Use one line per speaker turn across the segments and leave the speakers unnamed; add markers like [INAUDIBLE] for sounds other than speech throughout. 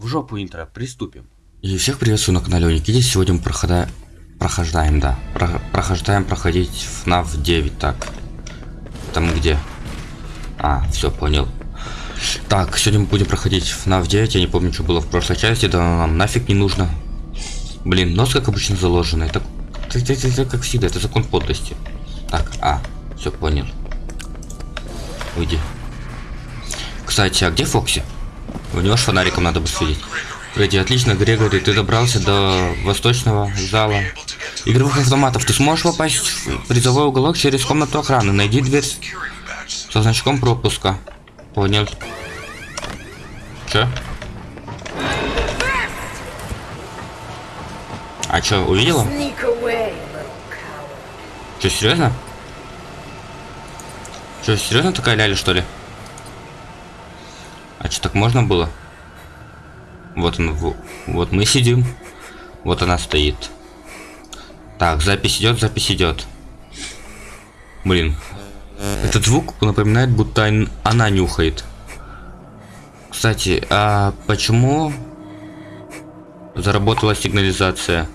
В жопу интро, приступим.
И всех приветствую на канале Уникидис. Сегодня мы прохода... прохождаем, да. Про... Прохождаем проходить FNAF 9, так. Там где? А, все, понял. Так, сегодня мы будем проходить FNAF 9. Я не помню, что было в прошлой части. Да нам нафиг не нужно. Блин, нос как обычно заложенный. Это, это, это, это как всегда, это закон подлости. Так, а, все понял. Уйди. Кстати, а где Фокси? У него ж фонариком надо бы светить. Фредди, отлично, Грегори, ты добрался до восточного зала игровых автоматов. Ты сможешь попасть в призовой уголок через комнату охраны. Найди дверь со значком пропуска. Понял. Че? А чё, увидела? Че, серьезно? Че, серьезно такая ляля, что ли? А что, так можно было? Вот он, вот мы сидим. Вот она стоит. Так, запись идет, запись идет. Блин. Этот звук напоминает, будто он- она нюхает. Кстати, а почему заработала сигнализация?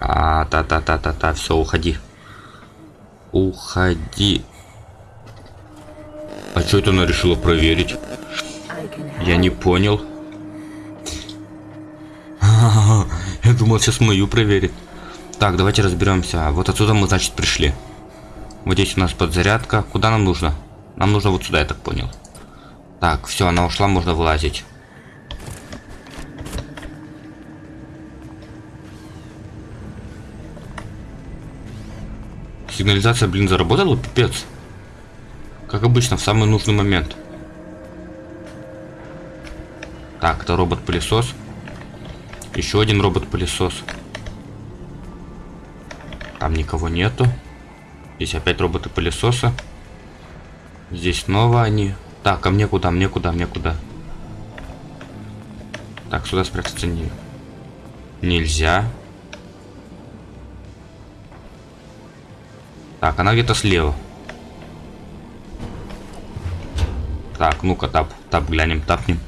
А, та-та-та-та-та, все, уходи. Уходи. А что это она решила проверить? Я не понял. [LAUGHS] Я думал, сейчас мою проверит. Так, давайте разберемся. Вот отсюда мы, значит, пришли. Вот здесь у нас подзарядка. Куда нам нужно? Нам нужно вот сюда, я так понял. Так, все, она ушла, можно вылазить. Сигнализация, блин, заработала, пипец. Как обычно, в самый нужный момент. Так, это робот-пылесос. Еще один робот-пылесос. Там никого нету. Здесь опять роботы-пылесосы. Здесь снова они. Так, а мне куда, мне куда, мне куда? Так, сюда спрятаться не... нельзя. Так, она где-то слева. Так, ну-ка, тап, тап, глянем, тапнем.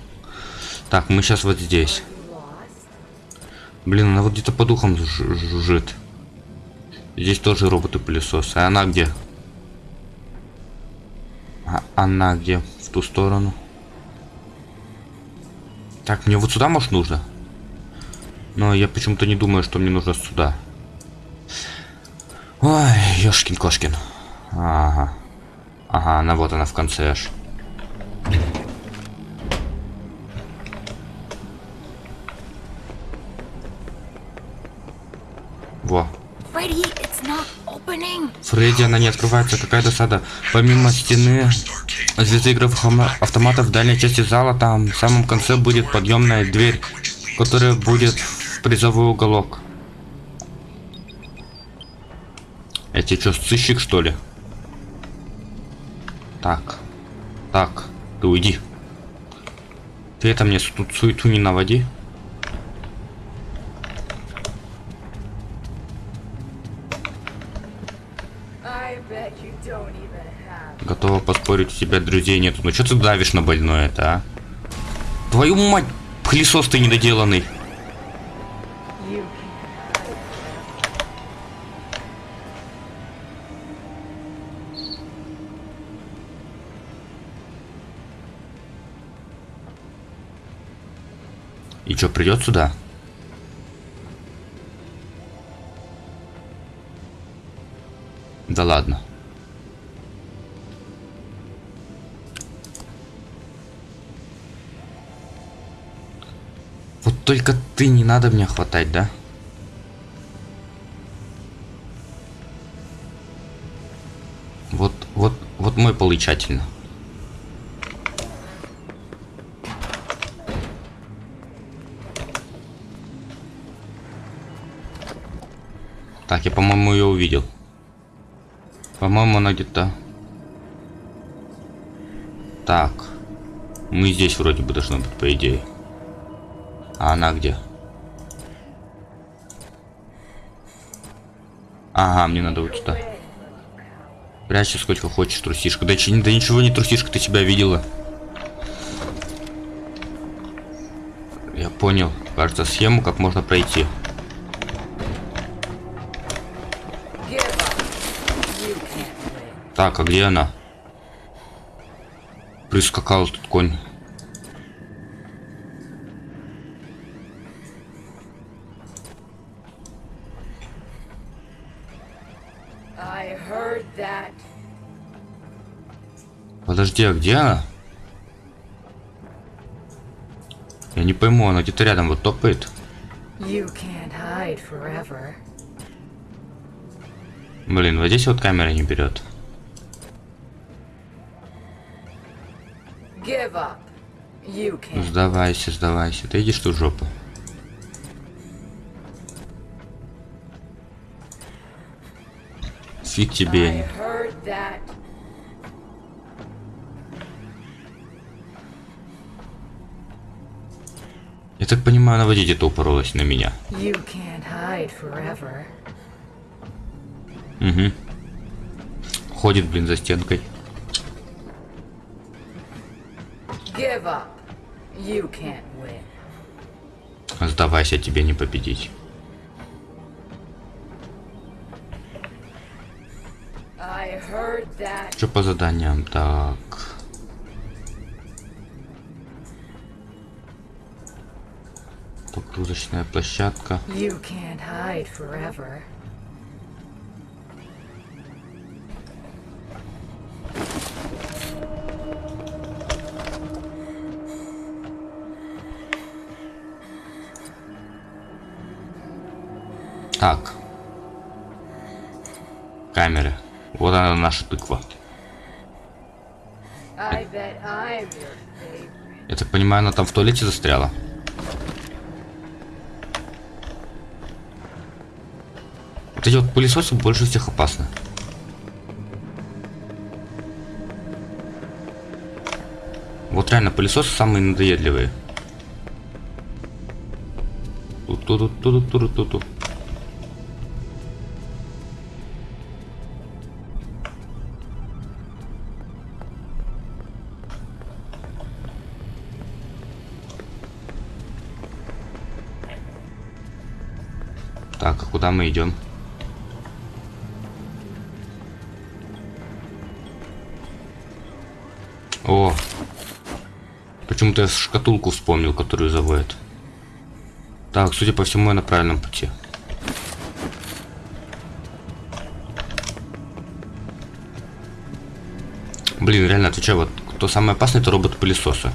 Так, мы сейчас вот здесь. Блин, она вот где-то по духам жу- жужжит. Здесь тоже роботы-пылесосы. А она где? А она где? В ту сторону. Так, мне вот сюда, может, нужно? Но я почему-то не думаю, что мне нужно сюда. Ой, ёшкин кошкин. Ага. Ага, она вот она в конце аж. Во. Фредди, она не открывается, какая досада. Помимо стены звезды игровых автоматов в дальней части зала, там в самом конце будет подъемная дверь, которая будет в призовой уголок. Эти что, сыщик что ли? Так. Так, ты уйди. Ты это мне тут суету не наводи. Готова поспорить, у тебя друзей нету. Ну что ты давишь на больное это, а? Твою мать, пылесос ты недоделанный. Что, придет сюда? Да ладно. Вот только ты не надо меня хватать, да? Вот, вот, вот мой получательно. Так, я, по-моему, ее увидел. По-моему, она где-то... Так. Мы здесь вроде бы должны быть, по идее. А она где? Ага, мне надо вот сюда. Прячься сколько хочешь, трусишка. Да, да ничего не трусишка, ты себя видела. Я понял, кажется, схему, как можно пройти. Так, а где она? Прискакал тут конь. Подожди, а где она? Я не пойму, она где-то рядом вот топает.
You can't hide forever.
Блин, вот здесь вот камера не берет.
Can't.
Сдавайся, сдавайся. Ты идешь тут в жопу. Фиг тебе. Я так понимаю, она в воде где-то упоролась на меня.
You can't hide forever.
Угу. Ходит, блин, за стенкой. Сдавайся, тебе не победить.
That.
Что по заданиям? Так. Погрузочная площадка.
You can't hide forever.
Так. Камеры. Вот она наша тыква. Я так понимаю, она там в туалете застряла. Вот эти вот пылесосы больше всех опасны. Вот реально пылесосы самые надоедливые. Ту-ту-ту-ту-ту-ту-ту. Куда мы идем? О! Почему-то я шкатулку вспомнил, которую заводят. Так, судя по всему, я на правильном пути. Блин, реально, отвечаю, вот кто самый опасный, это робот-пылесосы.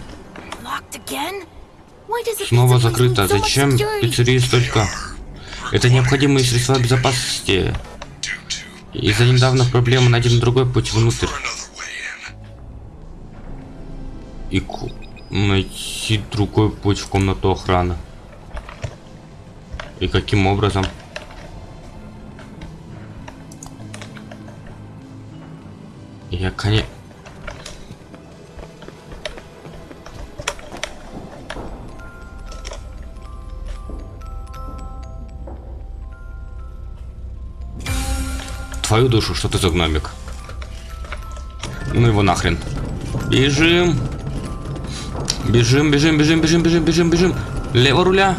Снова закрыто. Зачем пиццерии столько? Это необходимые средства безопасности. Из-за недавних проблем найден другой путь внутрь. И найти другой путь в комнату охраны. И каким образом? Твою душу, что ты за гномик? Ну его нахрен. Бежим. Бежим, бежим, бежим, бежим, бежим, бежим, бежим. Лево руля.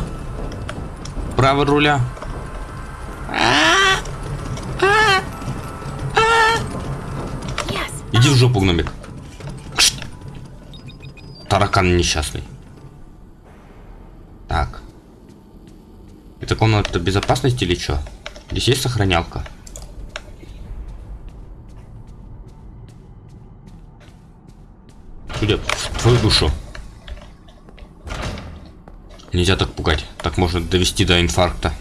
Право руля. Иди в жопу, гномик. Таракан несчастный. Так. Это комната безопасности или что? Здесь есть сохранялка? Можно довести до инфаркта.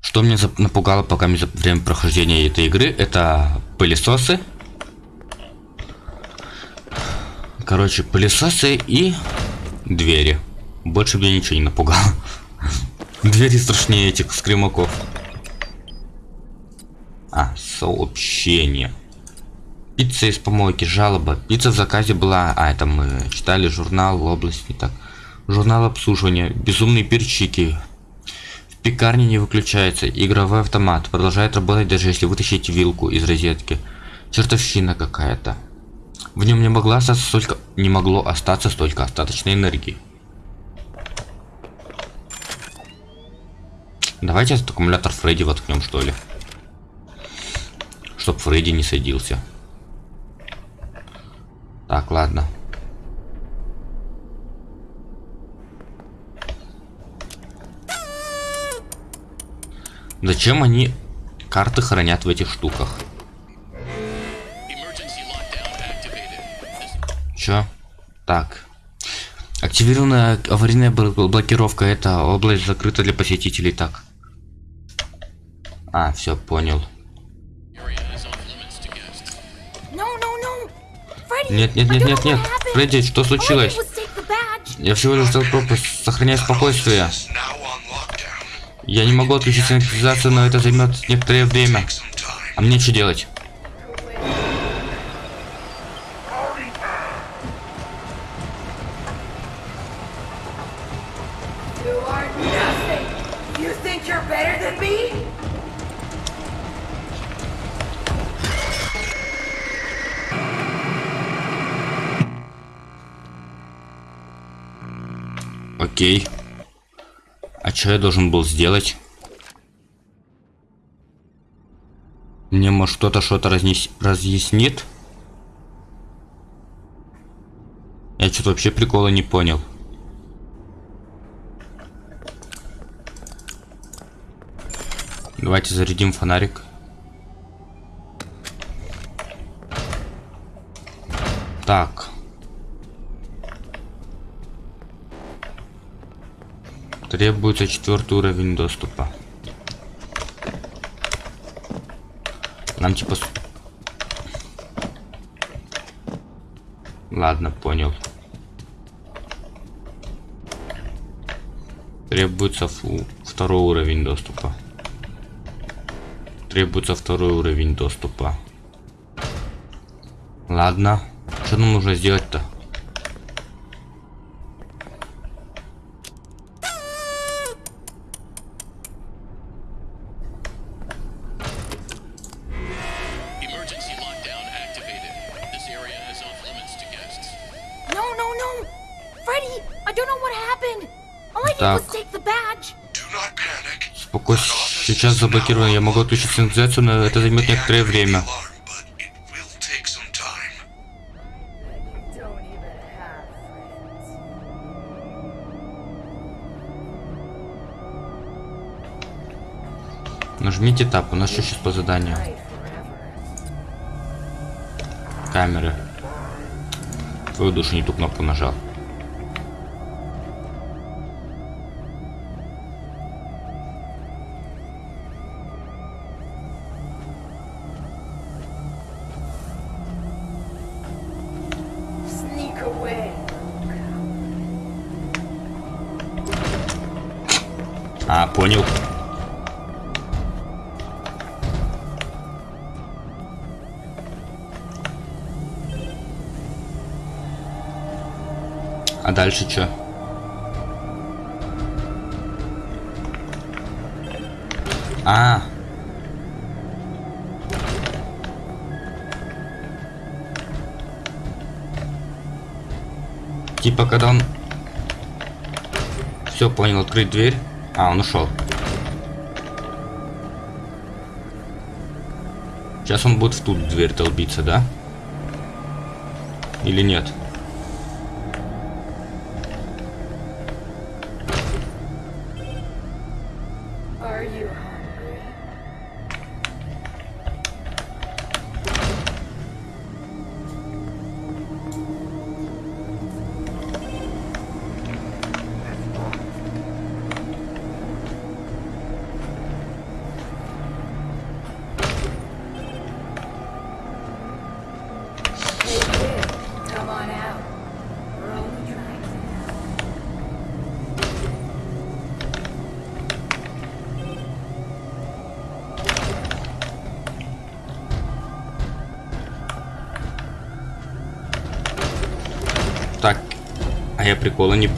Что зап- напугало пока мне время прохождения этой игры, это пылесосы. Короче, пылесосы и двери. Больше меня ничего не напугало. [LAUGHS] Двери страшнее этих скримаков. А, сообщение. Пицца из помойки, жалоба. Пицца в заказе была... А, это мы читали журнал область, не так. Журнал обслуживания. Безумные перчики. В пекарне не выключается. Игровой автомат продолжает работать, даже если вытащить вилку из розетки. Чертовщина какая-то. В нем не могла остаться столько... Не могло остаться столько остаточной энергии. Давайте этот аккумулятор Фредди воткнем, что ли. Чтоб Фредди не садился. Так, ладно. Зачем они карты хранят в этих штуках? Чё? Так. Активированная аварийная бл- блокировка. Это область закрыта для посетителей. Так. А, все, понял. Нет, нет, нет, нет, нет. Фредди, что случилось? Я всего лишь хотел просто сохранять спокойствие. Я не могу отключить сигнализацию, но это займет некоторое время. А мне что делать? Что я должен был сделать? Мне, может, кто-то что-то разнес... разъяснит? Я что-то вообще прикола не понял. Давайте зарядим фонарик. Так. Требуется четвертый уровень доступа. Нам типа... Ладно, понял. Требуется фу, второй уровень доступа. Требуется второй уровень доступа. Ладно. Что нам нужно сделать-то? Сейчас заблокировано. Я могу отключить сигнализацию, но это займет некоторое время. Нажмите тап. У нас что сейчас по заданию? Камеры. Твою душу не ту кнопку нажал. Понял. А дальше что? А. Типа когда он... Все, понял, открыть дверь. А, он ушел. Сейчас он будет в ту дверь долбиться, да? Или нет?
Are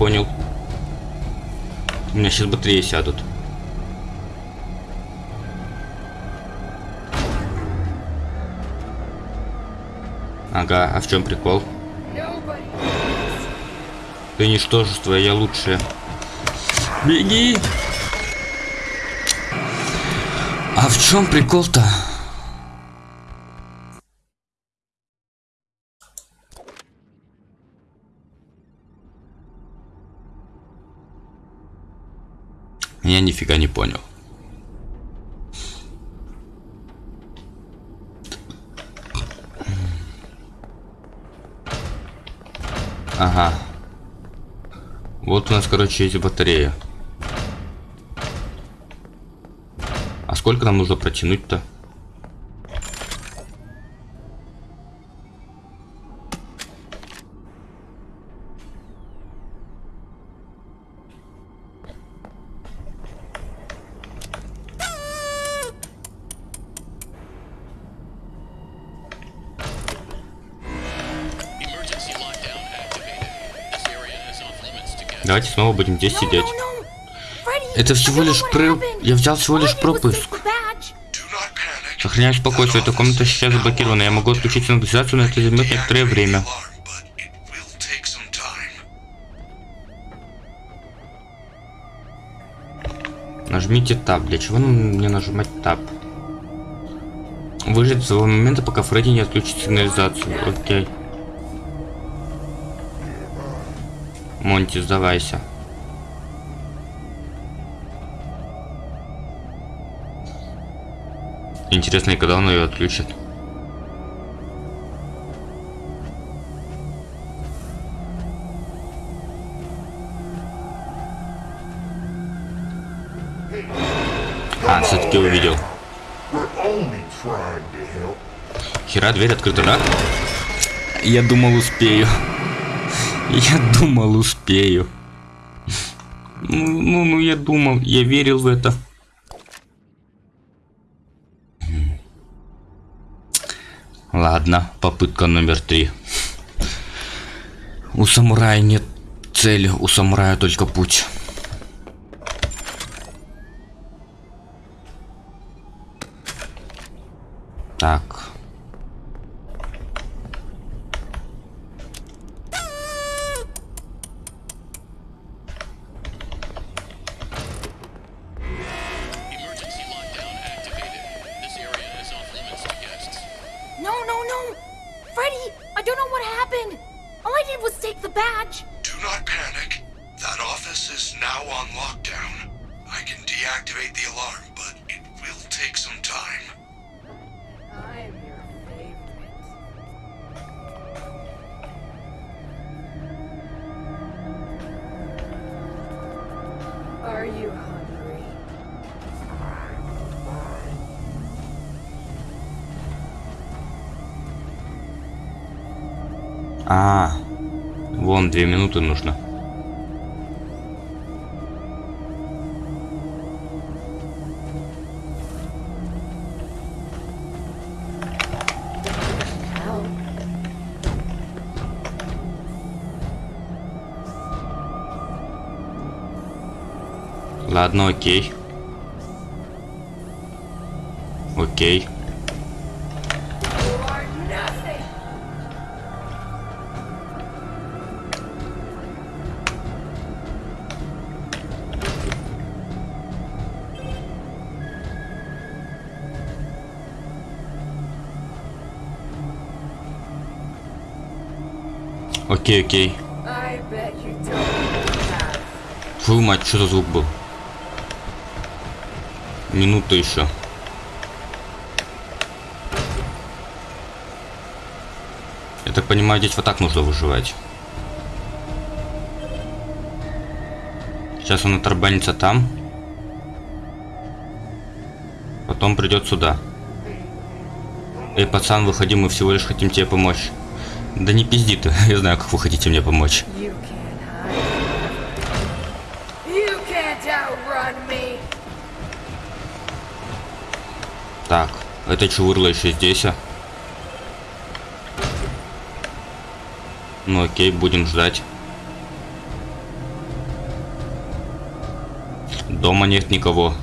понял. У меня сейчас батареи сядут. Ага, а в чем прикол? Ты ничтожество, я лучше. Беги! А в чем прикол-то? Понял. Ага. Вот у нас, короче, есть батарея. А сколько нам нужно протянуть-то? Давайте снова будем здесь сидеть. Это всего лишь
happened.
я взял всего лишь пропуск. Сохраняю спокойствие, эта комната сейчас заблокирована. Я могу отключить сигнализацию, но это займет некоторое время. Нажмите Tab. Для чего мне нажимать Tab? Выжить с того момента, пока Фредди не отключит сигнализацию. Окей. Монти, сдавайся. Интересно, и когда он ее отключит? А, все-таки увидел. Хера, дверь открыта, да? Я думал, успею. Я думал, успею. Ну, ну, ну, я думал, я верил в это. Ладно, попытка номер три. У самурая нет цели, у самурая только путь. Так. Минуты нужно. Ладно, окей. Окей. Окей, окей. Твою мать, что за звук был? Минута еще. Я так понимаю, здесь вот так нужно выживать. Сейчас он оторбанится там. Потом придет сюда. Эй, пацан, выходи, мы всего лишь хотим тебе помочь. Да не пизди ты, [LAUGHS] я знаю, как вы хотите мне помочь. Так, это чувырла еще здесь, а? Ну окей, будем ждать. Дома нет никого.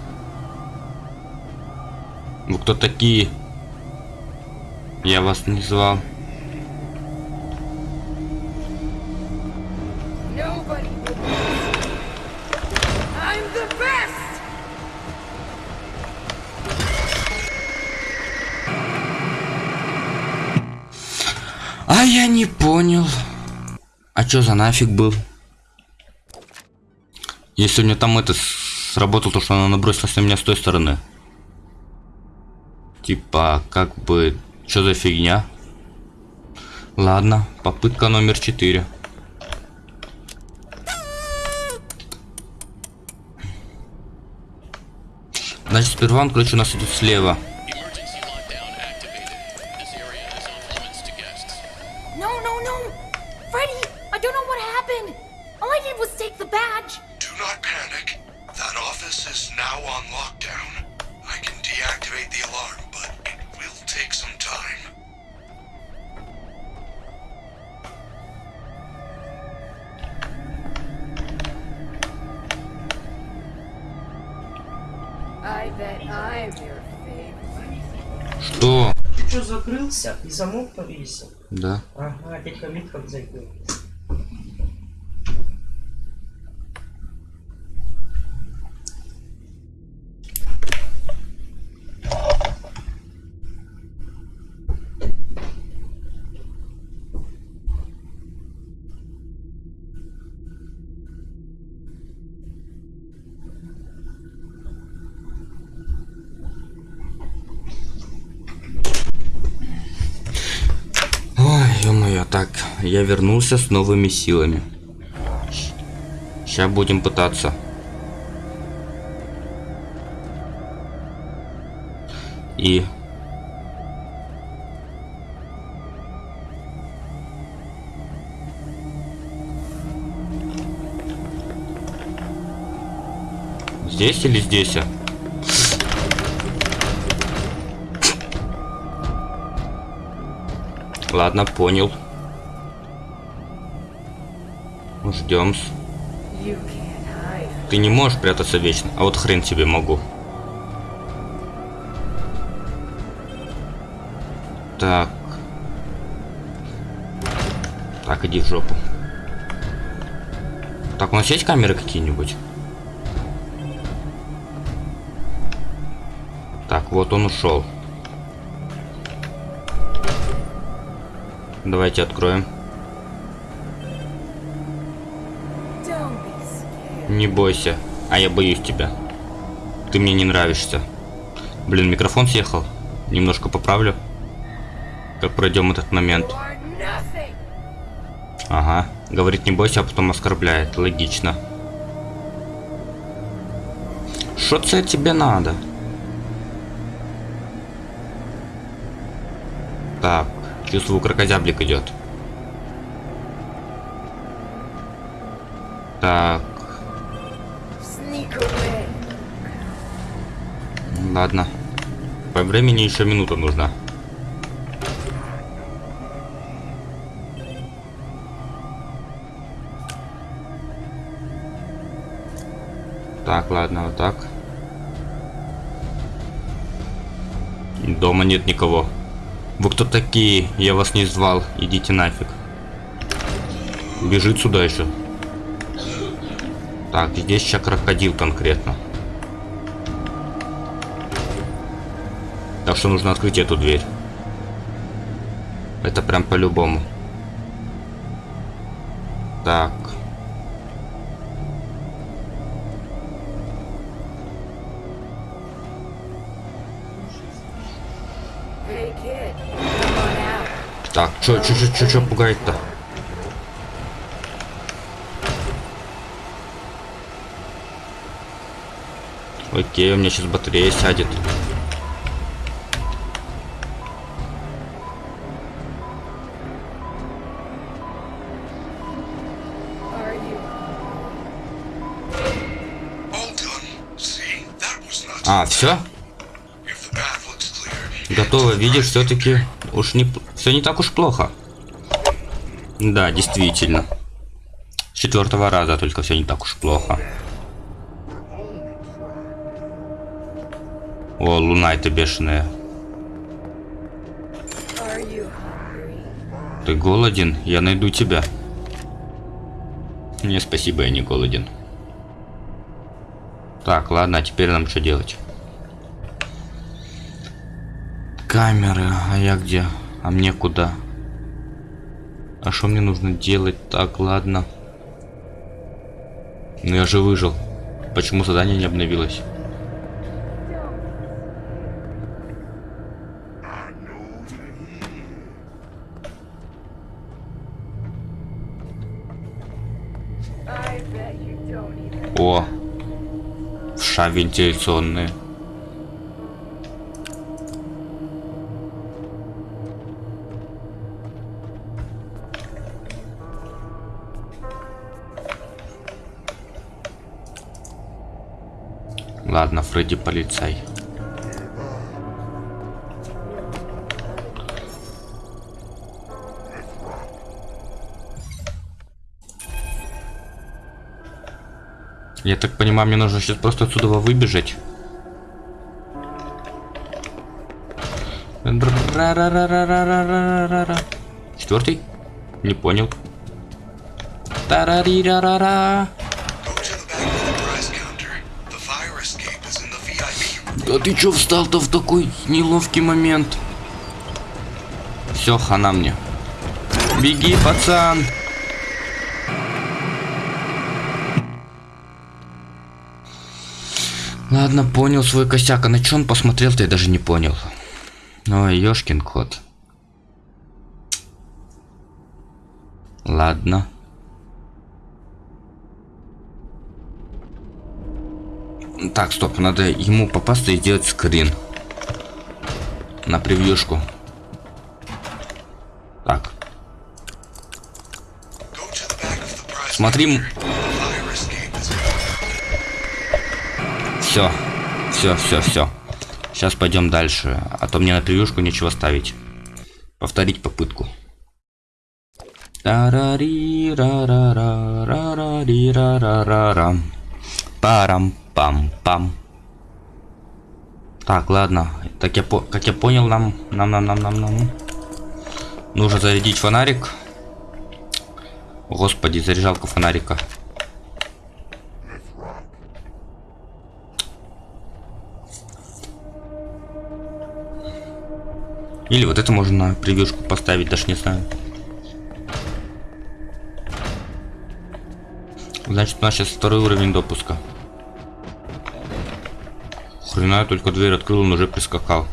Вы кто такие? Я вас не звал. Чё за нафиг был? Если у меня там это сработало, то что она набросилась на меня с той стороны. Типа, как бы, что за фигня? Ладно, попытка номер четыре. Значит, сперва он, короче, у нас идет слева. Да.
Ага, дядька Мит как зайдет.
Ой, ё-моё, так, я вернулся с новыми силами. Сейчас будем пытаться. И... Здесь или здесь? а? Ладно, понял. Ждем. Ты не можешь прятаться вечно, а вот хрен тебе могу. Так. Так, иди в жопу. Так, у нас есть камеры какие-нибудь? Так, вот он ушел. Давайте откроем. Не бойся, а я боюсь тебя. Ты мне не нравишься. Блин, микрофон съехал. Немножко поправлю. Как пройдем этот момент. Ага. Говорит не бойся, а потом оскорбляет. Логично. Что це тебе надо? Так, чувствую, крокозяблик идет. Ладно. По времени еще минута нужна. Так, ладно, вот так. Дома нет никого. Вы кто такие? Я вас не звал. Идите нафиг. Бежит сюда еще. Так, здесь сейчас крокодил конкретно. Так что нужно открыть эту дверь. Это прям по-любому. Так. Так, чё, чё, чё, чё, чё пугает-то? Окей, у меня сейчас батарея сядет. А, все? Готово, видишь, все-таки уж не все не так уж плохо. Да, действительно. С четвертого раза только все не так уж плохо. О, луна это бешеная. Ты голоден? Я найду тебя. Не, спасибо, я не голоден. Так, ладно, а теперь нам что делать? Камеры, а я где? А мне куда? А что мне нужно делать? Так, ладно. Ну я же выжил. Почему задание не обновилось? Ша вентиляционные. Ладно, Фредди полицай. Я так понимаю, мне нужно сейчас просто отсюда выбежать. Четвертый? Не понял. Тарарирарара. Да ты чё встал-то в такой неловкий момент? Все, хана мне. Беги, пацан. Ладно, понял свой косяк. А на он посмотрел-то, я даже не понял. Ой, ёшкин кот. Ладно. Так, стоп, надо ему попасться и сделать скрин. На превьюшку. Так,
Go
Все, все, все, все. Сейчас пойдем дальше, а то мне на превьюшку нечего ставить. Повторить попытку. Парам-пам-пам. Так, ладно. Так я по как я понял, нам, нам, нам, нам, нам, нам. Нужно зарядить фонарик. Господи, заряжалка фонарика. Или вот это можно на превьюшку поставить, даже не знаю. Значит, у нас сейчас второй уровень допуска. Хрена, только дверь открыл, он уже прискакал.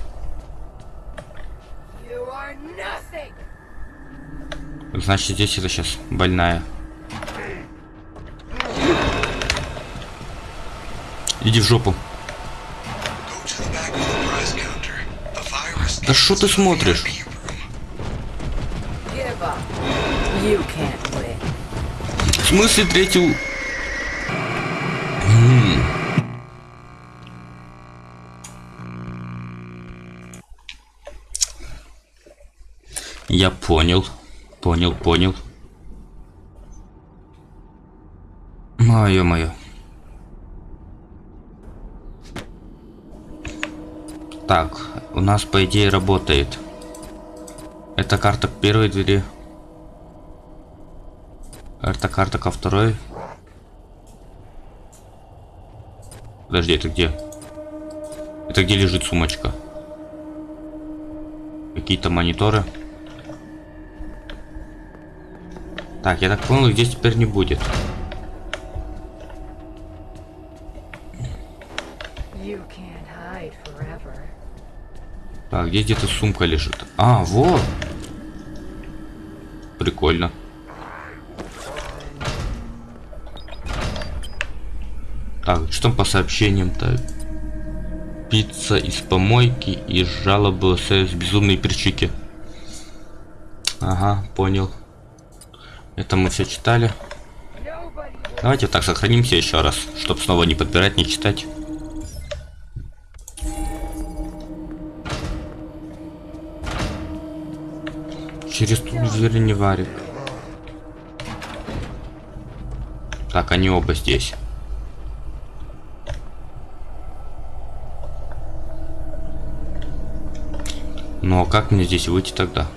Значит, здесь это сейчас больная. Иди в жопу. Да что ты смотришь? В смысле третью... Я понял. Понял, понял. Мое-мое. Так, у нас по идее работает. Это карта к первой двери. Это карта ко второй. Подожди, это где? Это где лежит сумочка? Какие-то мониторы. Так, я так понял, их здесь теперь не будет. Так, где где-то сумка лежит? А, вот. Прикольно. Так, что по сообщениям-то? Пицца из помойки и жалобы с безумные перчики. Ага, понял. Это мы все читали. Давайте так сохранимся еще раз, чтобы снова не подбирать, не читать. Через ту дверь не варик. Так, они оба здесь. Ну а как мне здесь выйти тогда?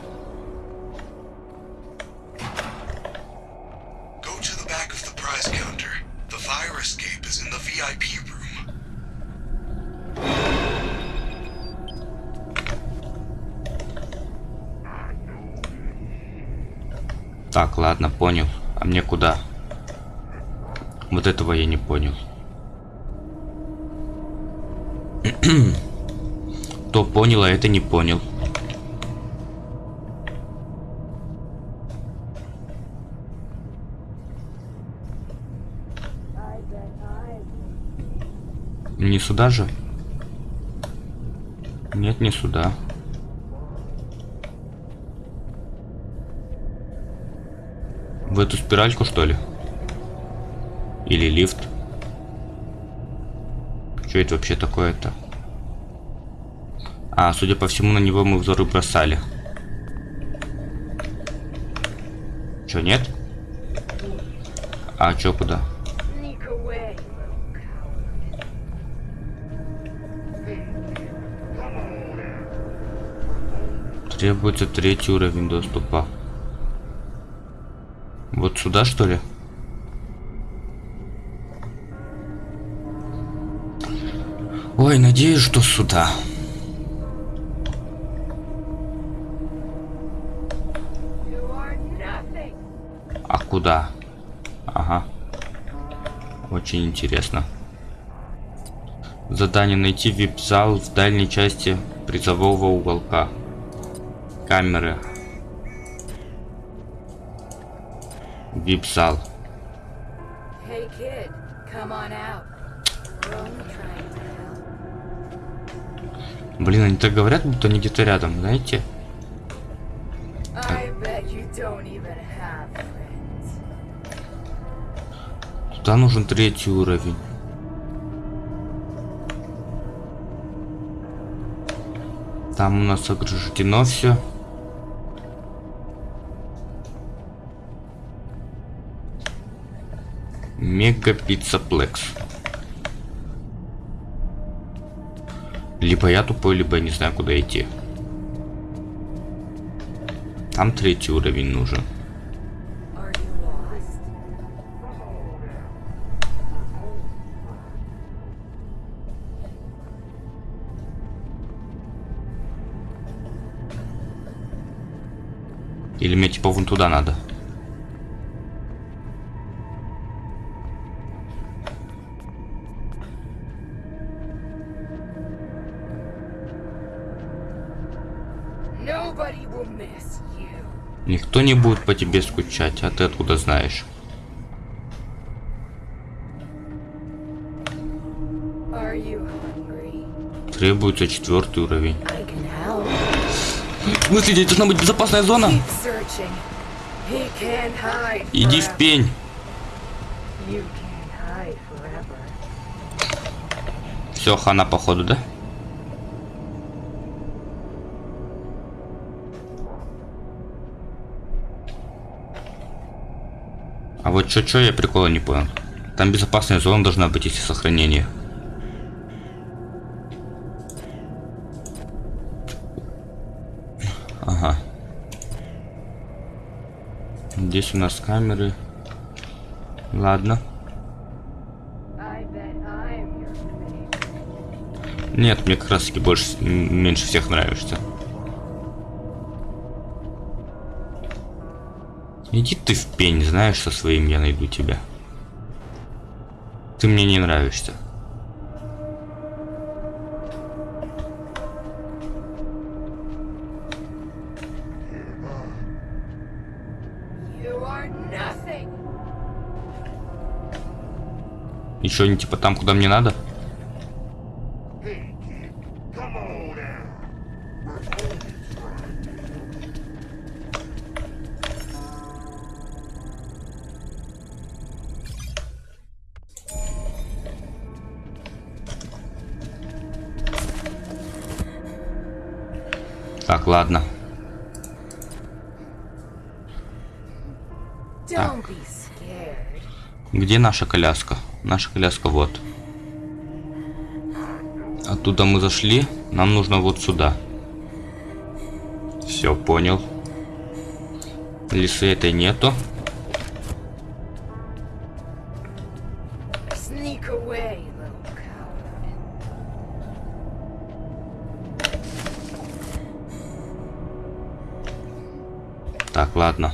Понял, а это не понял. Не сюда же? Нет, не сюда. В эту спиральку, что ли? Или лифт? Что это вообще такое-то? А, судя по всему, на него мы взоры бросали. Чё, нет? А, чё, куда? Требуется третий уровень доступа. Вот сюда, что ли? Ой, надеюсь, что сюда.
You are nothing.
А куда? Ага. Очень интересно. Задание найти вип-зал в дальней части призового уголка. Камеры. Вип-зал.
Hey, kid, come on out.
Блин, они так говорят, будто они где-то рядом, знаете?
I bet you don't even have
Туда нужен третий уровень. Там у нас ограждено все. Мега пиццаплекс. Либо я тупой, либо я не знаю, куда идти. Там третий уровень нужен. Или мне типа вон туда надо? Никто не будет по тебе скучать, а ты откуда знаешь? Требуется четвертый уровень. Смысле, здесь должна быть безопасная зона? Иди в пень. Все, хана походу, да? А вот чё-чё я прикола не понял. Там безопасная зона должна быть, если сохранение. Здесь у нас камеры. Ладно. Нет, мне как раз таки больше, меньше всех нравишься. Иди ты в пень, знаешь, со своим я найду тебя. Ты мне не нравишься. Еще не типа там, куда мне надо? Так, ладно.
Scared.
Где наша коляска? Наша коляска вот. Оттуда мы зашли. Нам нужно вот сюда. Все, понял. Лисы этой нету. Так, ладно.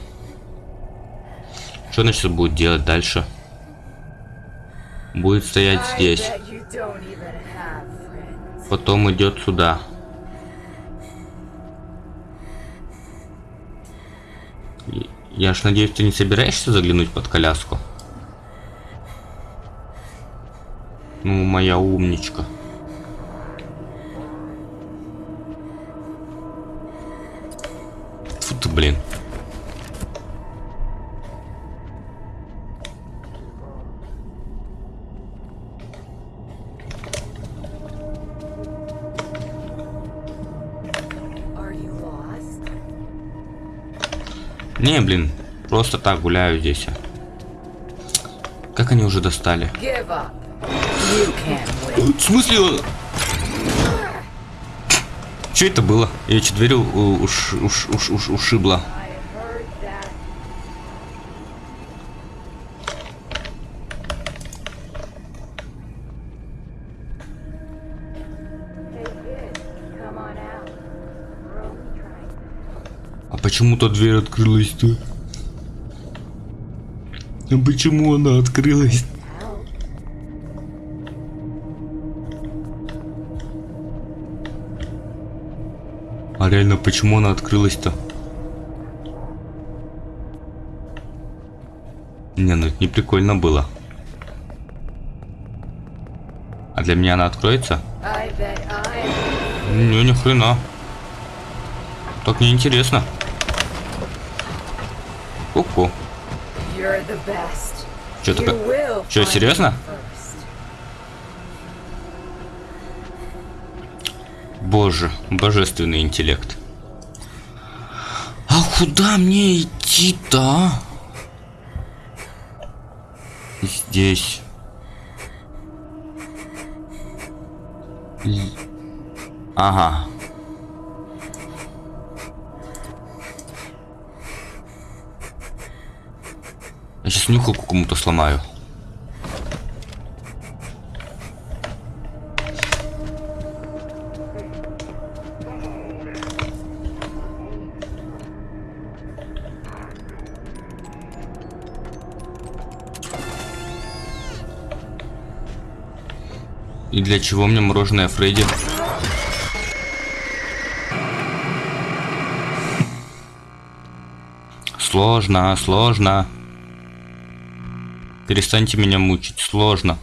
Что она сейчас будет делать дальше? Будет стоять здесь. Потом идет сюда. Я ж надеюсь, ты не собираешься заглянуть под коляску? Ну, моя умничка. Не, блин, просто так гуляю здесь. Как они уже достали? В смысле? он- Что это было? Я че дверь уш, уш, уш, уш, ушибла? Почему-то дверь открылась-то? А почему она открылась? А реально, почему она открылась-то? Не, ну это не прикольно было. А для меня она откроется? Не, ни хрена. Так неинтересно. Ку-ку. Что такое?
find
серьезно? Боже, божественный интеллект. А куда мне идти-то? а? Здесь. Ага. Сейчас нюхалку кому-то сломаю. И для чего мне мороженое Фредди? Сложно, сложно. Перестаньте меня мучить, сложно.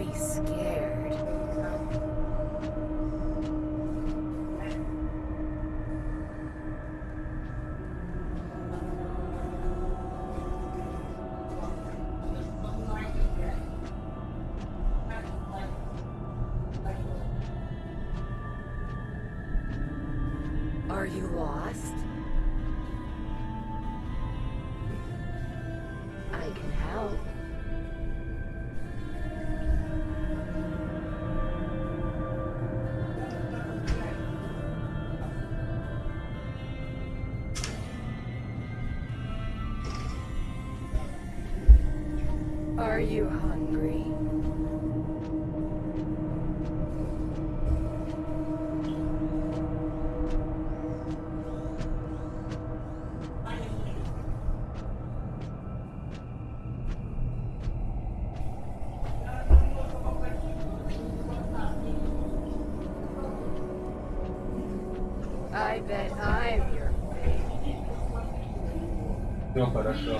Be scared. Are you hungry? I bet I'm your
Все хорошо.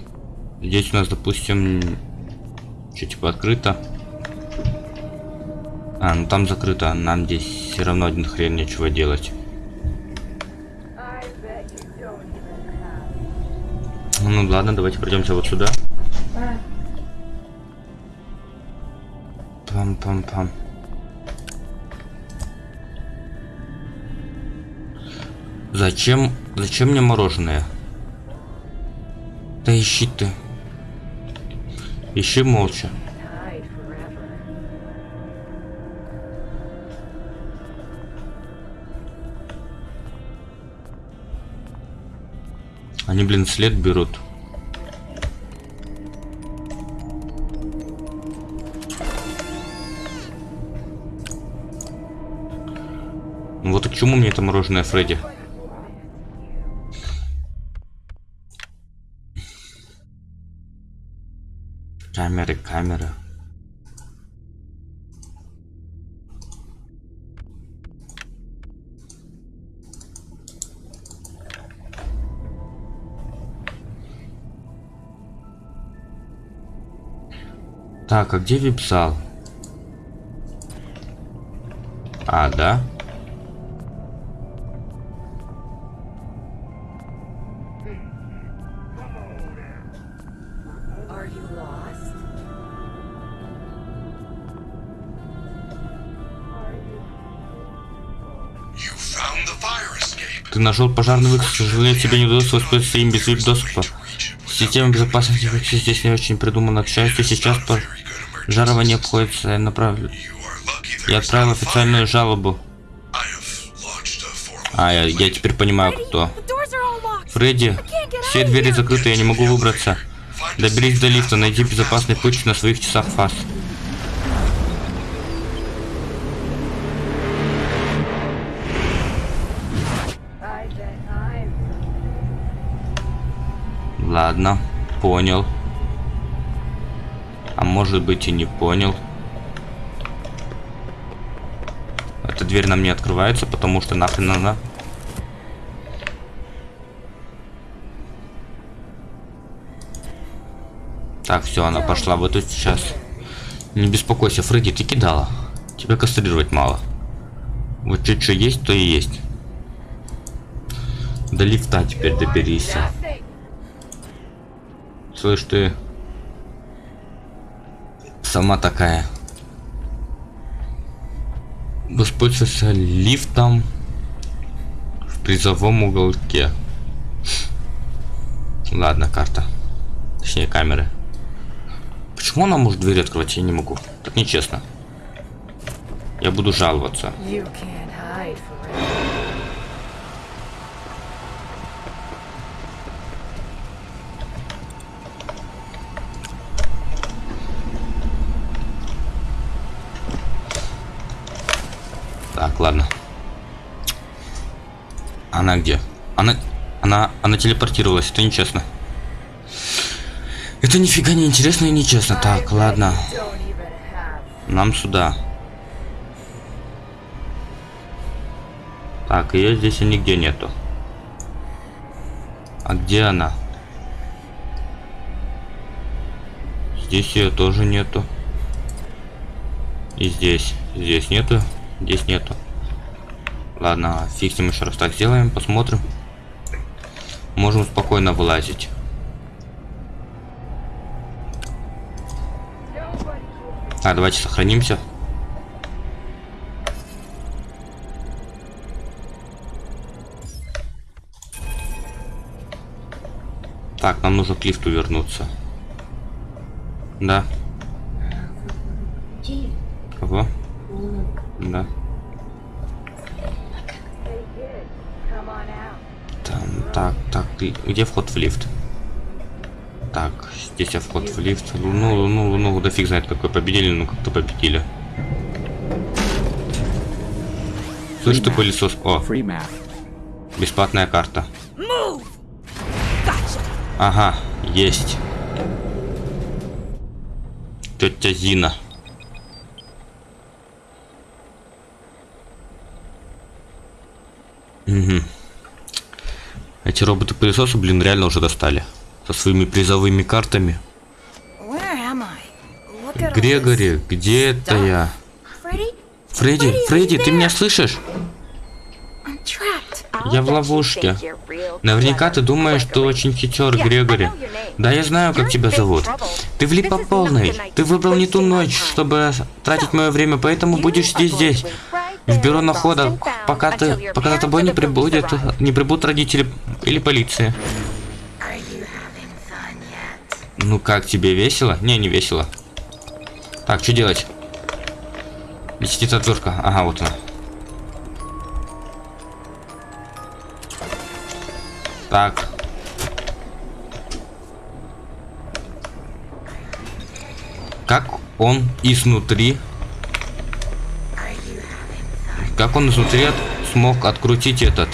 Здесь у нас, допустим, что типа открыто. А, ну там закрыто. Нам здесь все равно один хрен нечего делать. Ну ладно, давайте пройдемся вот сюда. Пам-пам-пам. Зачем? Зачем мне мороженое? Да ищи ты. Ищи молча. Они, блин, след берут. Ну вот и к чему мне это мороженое, Фредди? Камеры, камеры. Так, а где вип-зал? А, да? Нашел пожарный выход, к сожалению, тебе не удалось воспользоваться им без доступа. Система безопасности здесь не очень придумана. К счастью, сейчас пожарование обходится. Я направлю... Я отправил официальную жалобу. А, я, я теперь понимаю, кто. Фредди, все двери закрыты, я не могу выбраться. Доберись до лифта, найди безопасный путь на своих часах фас. Понял. А может быть и не понял. Эта дверь нам не открывается, потому что нахрен она. Так, все, она пошла вот тут сейчас. Не беспокойся, Фредди, ты кидала. Тебя кастрировать мало. Вот чуть что есть, то и есть. До лифта теперь доберись. Слышь ты. Сама такая. Воспользуйся лифтом в призовом уголке. Ладно, карта. Точнее, камеры. Почему она может дверь открывать? Я не могу. Так нечестно. Я буду жаловаться.
You can't
ладно. Она где? Она... Она... Она телепортировалась, это нечестно. Это нифига не интересно и нечестно. Так, ладно. Нам сюда. Так, ее здесь и нигде нету. А где она? Здесь ее тоже нету. И здесь. Здесь нету. Здесь нету. Ладно, ним еще раз так сделаем, посмотрим. Можем спокойно вылазить. А, давайте сохранимся. Так, нам нужно к лифту вернуться. Да. Кого? Да. Там, так, так, где вход в лифт? Так, здесь я вход в лифт. Луну, луну, луну, да фиг знает какой победили, ну как-то победили. Слышь ты пылесос? О, бесплатная карта. Ага, есть. Тетя Зина. Угу. Эти роботы-пылесосы, блин, реально уже достали. Со своими призовыми картами. Грегори, где это я? Фредди, Фредди, ты меня слышишь? Я в ловушке. Наверняка ты думаешь, что очень хитер, Грегори. Да, я знаю, как тебя зовут. Ты влип по полной. Ты выбрал не ту ночь, чтобы тратить мое время, поэтому будешь здесь здесь. В бюро находок, пока ты, пока за тобой не прибудет, не прибудут родители или полиция. Ну как тебе весело? Не, не весело. Так, что делать? Сидит отвертка? Ага, вот она. Так. Как он изнутри... Как он изнутри от- смог открутить этот...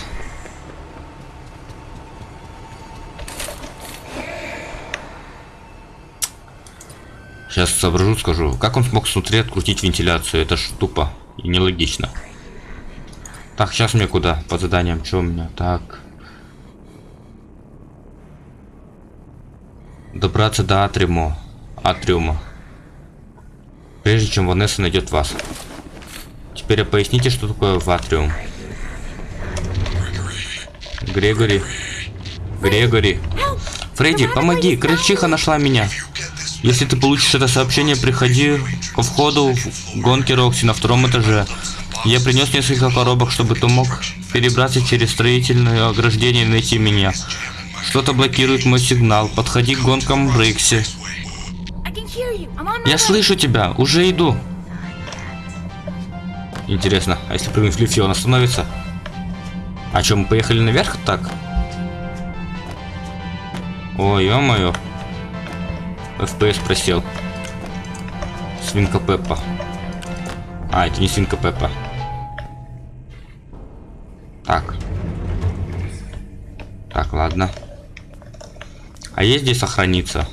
Сейчас соображу, скажу. Как он смог снутри открутить вентиляцию? Это ж тупо и нелогично. Так, сейчас мне куда? По заданиям, что у меня? Так. Добраться до атриума. Атриума. Прежде чем Ванесса найдет вас. Теперь поясните, что такое в атриум. Грегори. Грегори. Фредди, помоги, крычиха нашла меня. Если ты получишь это сообщение, приходи ко входу в гонки Рокси на втором этаже. Я принес несколько коробок, чтобы ты мог перебраться через строительное ограждение и найти меня. Что-то блокирует мой сигнал. Подходи к гонкам
my
Я слышу тебя, уже иду. Интересно, а если прыгнуть в лифте, он остановится? А что, мы поехали наверх так? Ой, ё-моё. FPS просел. Свинка Пеппа. А, это не свинка Пеппа. Так. Так, ладно. А есть здесь сохраниться?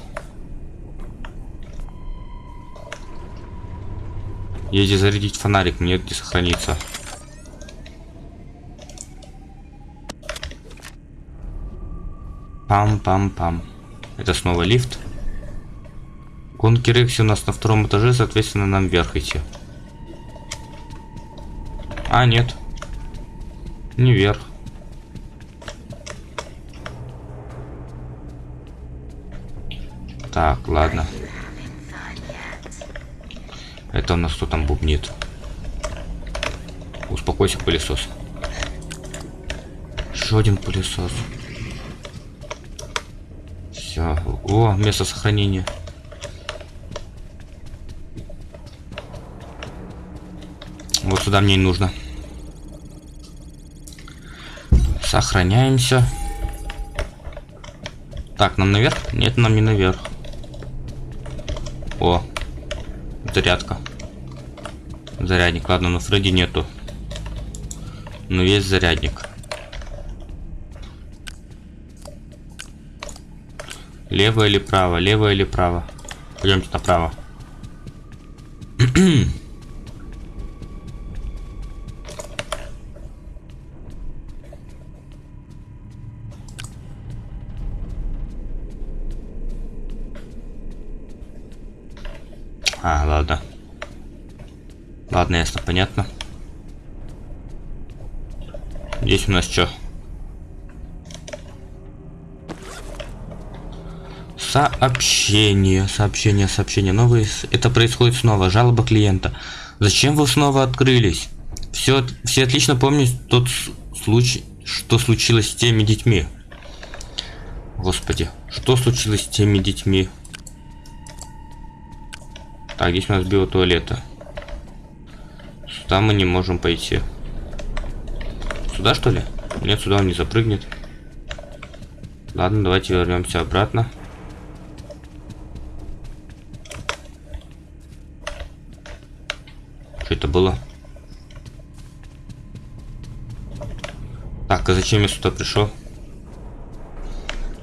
Где зарядить фонарик, нет где сохраниться. Пам-пам-пам. Это снова лифт. Гонки Рекси у нас на втором этаже, соответственно, нам вверх идти. А, нет. Не вверх. Так, ладно. Это у нас кто там бубнит? Успокойся, пылесос. Еще один пылесос. Все. О, место сохранения. Вот сюда мне и нужно. Сохраняемся. Так, нам наверх? Нет, нам не наверх. О, зарядка. Зарядник, ладно, но Фредди нету. Но есть зарядник. Лево или право? Лево или право? Пойдемте направо. [CLEARS THROAT] А, ладно. Ладно, ясно, понятно. Здесь у нас что? Сообщение, сообщение, сообщение. Новые. Это происходит снова. Жалоба клиента. Зачем вы снова открылись? Все, все отлично помнят тот случай, что случилось с теми детьми. Господи, что случилось с теми детьми? Так, здесь у нас биотуалета. Сюда мы не можем пойти. Сюда что ли? Нет, сюда он не запрыгнет. Ладно, давайте вернемся обратно. Что это было? Так, а зачем я сюда пришел?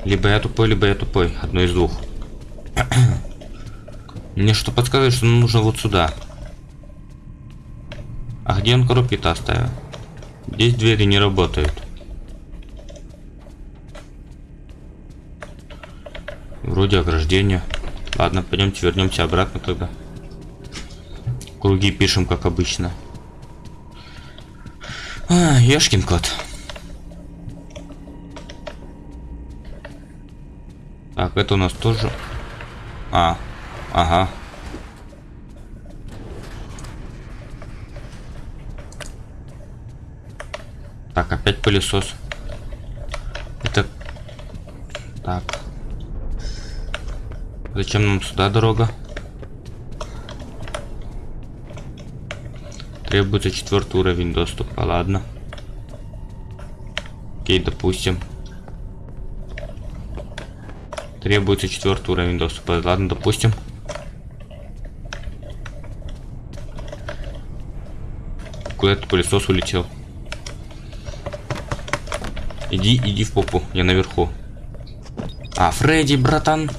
Либо я тупой, либо я тупой. Одно из двух. [COUGHS] Мне что подсказывает, что нужно вот сюда. А где он коробки-то оставил? Здесь двери не работают. Вроде ограждения. Ладно, пойдемте вернемся обратно тогда. Круги пишем, как обычно. А, Ешкин кот. Так, это у нас тоже... А, ага. Так, опять пылесос. Это... Так. Зачем нам сюда дорога? Требуется четвертый уровень доступа, ладно. Окей, допустим. Требуется четвертый уровень доступа, ладно, допустим. Куда этот пылесос улетел? Иди, иди в попу, я наверху. А, Фредди, братан.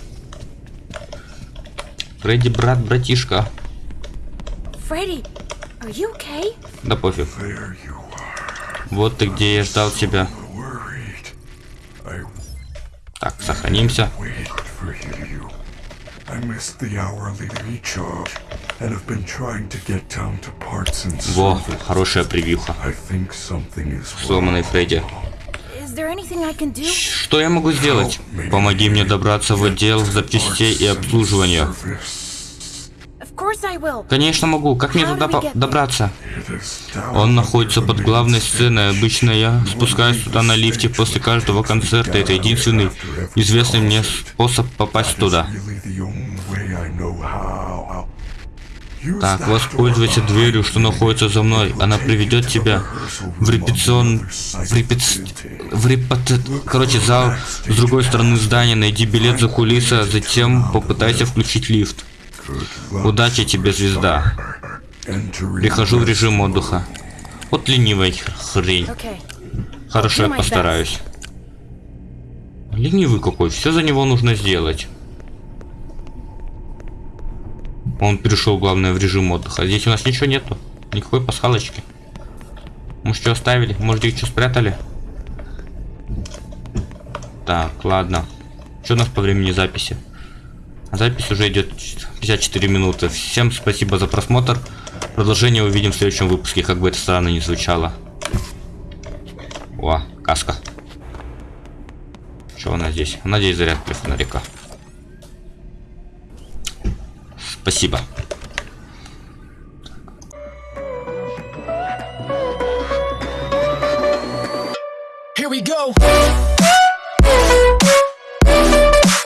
Фредди, брат, братишка.
Freddy, are you okay?
Да пофиг. Вот ты где я ждал тебя. Так, сохранимся. Во, хорошая превьюха. Сломанный Фредди. Что я могу сделать? Помоги мне добраться в отдел запчастей и обслуживания. Конечно могу. Как мне туда добраться? Он находится под главной сценой. Обычно я спускаюсь туда на лифте после каждого концерта. Это единственный известный мне способ попасть туда. Так, воспользуйся дверью, что находится за мной. Она приведет тебя в репетицион... В репет... В репет... Короче, зал с другой стороны здания. Найди билет за кулисы, а затем попытайся включить лифт. Удачи тебе, звезда. Прихожу в режим отдыха. Вот ленивая хрень. Хорошо, я постараюсь. Ленивый какой, все за него нужно сделать. Он перешел, главное, в режим отдыха. Здесь у нас ничего нету. Никакой пасхалочки. Может, что оставили? Может, их что спрятали? Так, ладно. Что у нас по времени записи? Запись уже идет 54 минуты. Всем спасибо за просмотр. Продолжение увидим в следующем выпуске, как бы это странно не звучало. О, каска. Что у нас здесь? Надеюсь, заряд для фонарика. Спасибо. Here we go.